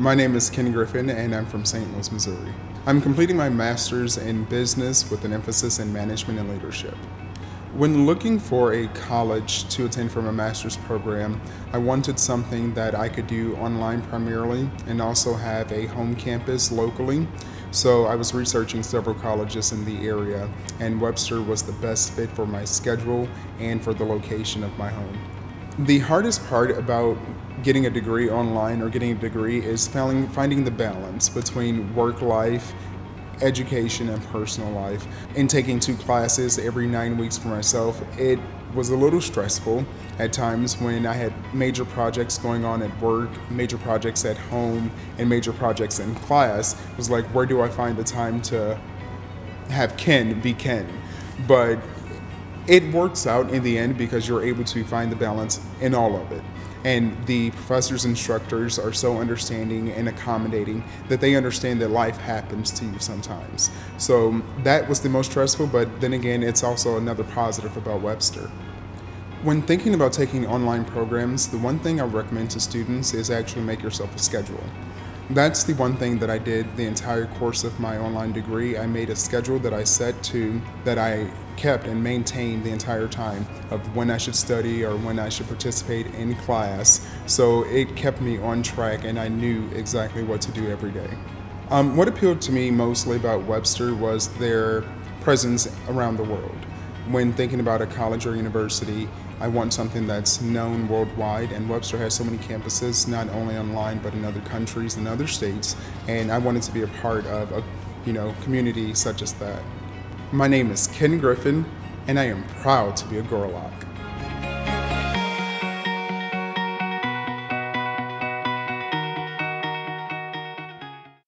My name is Ken Griffin and I'm from St. Louis, Missouri. I'm completing my master's in business with an emphasis in management and leadership. When looking for a college to attend for my master's program, I wanted something that I could do online primarily and also have a home campus locally. So I was researching several colleges in the area, and Webster was the best fit for my schedule and for the location of my home. The hardest part about getting a degree online or getting a degree is finding finding the balance between work life education and personal life. In taking two classes every nine weeks for myself, it was a little stressful at times when I had major projects going on at work, major projects at home, and major projects in class. It was like, where do I find the time to have Ken be Ken? But it works out in the end because you're able to find the balance in all of it. And the professors, instructors are so understanding and accommodating that they understand that life happens to you sometimes. So that was the most stressful, but then again, it's also another positive about Webster. When thinking about taking online programs, the one thing I recommend to students is actually make yourself a schedule. That's the one thing that I did the entire course of my online degree. I made a schedule that I set to, that I kept and maintained the entire time of when I should study or when I should participate in class. So it kept me on track and I knew exactly what to do every day. Um, what appealed to me mostly about Webster was their presence around the world. When thinking about a college or university, I want something that's known worldwide, and Webster has so many campuses, not only online but in other countries and other states, and I wanted to be a part of a you know community such as that. My name is Ken Griffin, and I am proud to be a Gorlok.